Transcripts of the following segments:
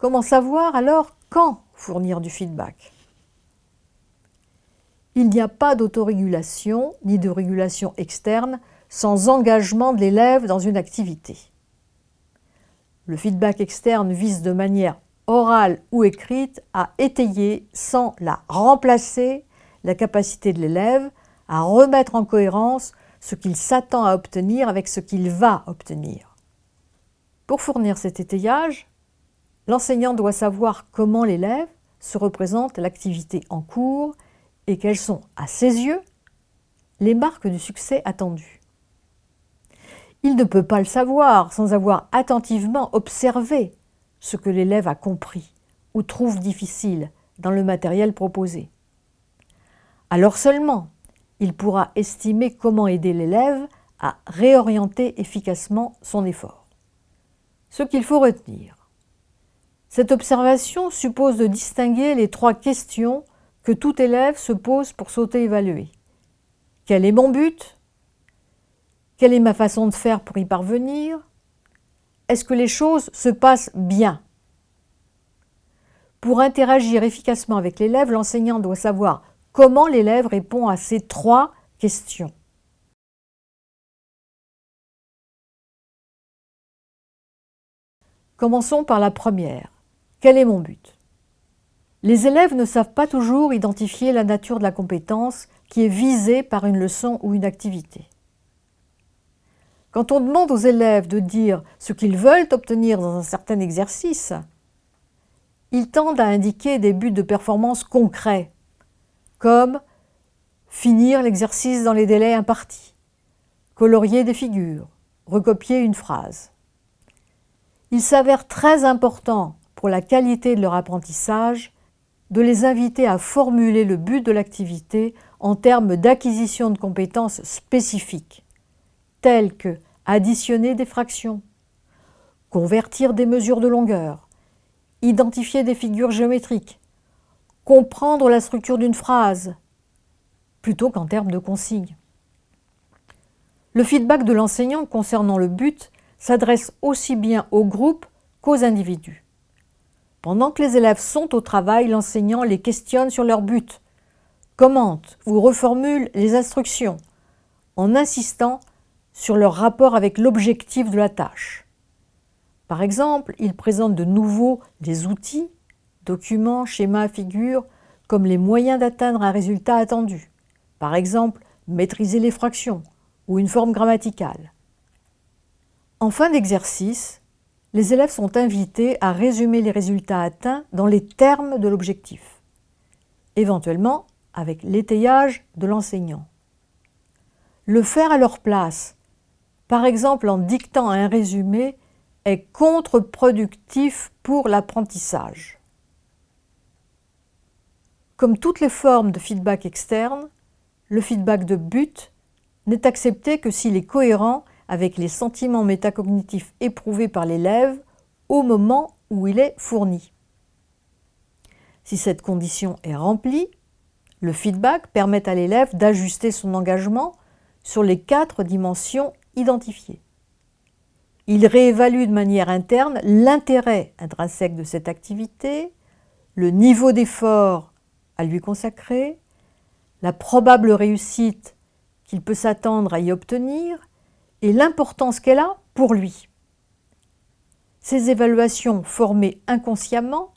Comment savoir alors quand fournir du feedback? Il n'y a pas d'autorégulation ni de régulation externe sans engagement de l'élève dans une activité. Le feedback externe vise de manière orale ou écrite à étayer sans la remplacer la capacité de l'élève à remettre en cohérence ce qu'il s'attend à obtenir avec ce qu'il va obtenir. Pour fournir cet étayage, l'enseignant doit savoir comment l'élève se représente l'activité en cours et quelles sont, à ses yeux, les marques du succès attendu. Il ne peut pas le savoir sans avoir attentivement observé ce que l'élève a compris ou trouve difficile dans le matériel proposé. Alors seulement, il pourra estimer comment aider l'élève à réorienter efficacement son effort. Ce qu'il faut retenir. Cette observation suppose de distinguer les trois questions que tout élève se pose pour s'auto-évaluer. Quel est mon but? Quelle est ma façon de faire pour y parvenir? Est-ce que les choses se passent bien? Pour interagir efficacement avec l'élève, l'enseignant doit savoir Comment l'élève répond à ces trois questions Commençons par la première. Quel est mon but? Les élèves ne savent pas toujours identifier la nature de la compétence qui est visée par une leçon ou une activité. Quand on demande aux élèves de dire ce qu'ils veulent obtenir dans un certain exercice, ils tendent à indiquer des buts de performance concrets, comme finir l'exercice dans les délais impartis, colorier des figures, recopier une phrase. Il s'avère très important pour la qualité de leur apprentissage de les inviter à formuler le but de l'activité en termes d'acquisition de compétences spécifiques, telles que additionner des fractions, convertir des mesures de longueur, identifier des figures géométriques, comprendre la structure d'une phrase, plutôt qu'en termes de consignes. Le feedback de l'enseignant concernant le but s'adresse aussi bien au groupe qu'aux individus. Pendant que les élèves sont au travail, l'enseignant les questionne sur leur but, commente ou reformule les instructions, en insistant sur leur rapport avec l'objectif de la tâche. Par exemple, il présente de nouveau des outils documents, schémas, figures, comme les moyens d'atteindre un résultat attendu. Par exemple, maîtriser les fractions ou une forme grammaticale. En fin d'exercice, les élèves sont invités à résumer les résultats atteints dans les termes de l'objectif, éventuellement avec l'étayage de l'enseignant. Le faire à leur place, par exemple en dictant un résumé, est contre-productif pour l'apprentissage. Comme toutes les formes de feedback externe, le feedback de but n'est accepté que s'il est cohérent avec les sentiments métacognitifs éprouvés par l'élève au moment où il est fourni. Si cette condition est remplie, le feedback permet à l'élève d'ajuster son engagement sur les quatre dimensions identifiées. Il réévalue de manière interne l'intérêt intrinsèque de cette activité, le niveau d'effort à lui consacrer, la probable réussite qu'il peut s'attendre à y obtenir et l'importance qu'elle a pour lui. Ces évaluations formées inconsciemment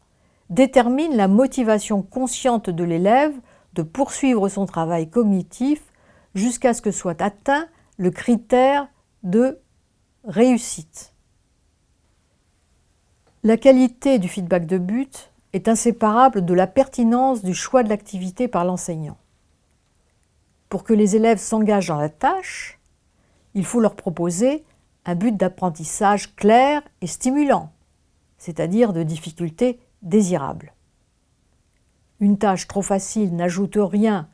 déterminent la motivation consciente de l'élève de poursuivre son travail cognitif jusqu'à ce que soit atteint le critère de réussite. La qualité du feedback de but est inséparable de la pertinence du choix de l'activité par l'enseignant. Pour que les élèves s'engagent dans la tâche, il faut leur proposer un but d'apprentissage clair et stimulant, c'est-à-dire de difficultés désirables. Une tâche trop facile n'ajoute rien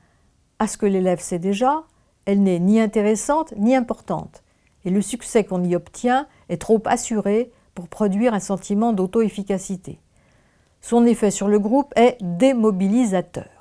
à ce que l'élève sait déjà, elle n'est ni intéressante ni importante, et le succès qu'on y obtient est trop assuré pour produire un sentiment d'auto-efficacité. Son effet sur le groupe est démobilisateur.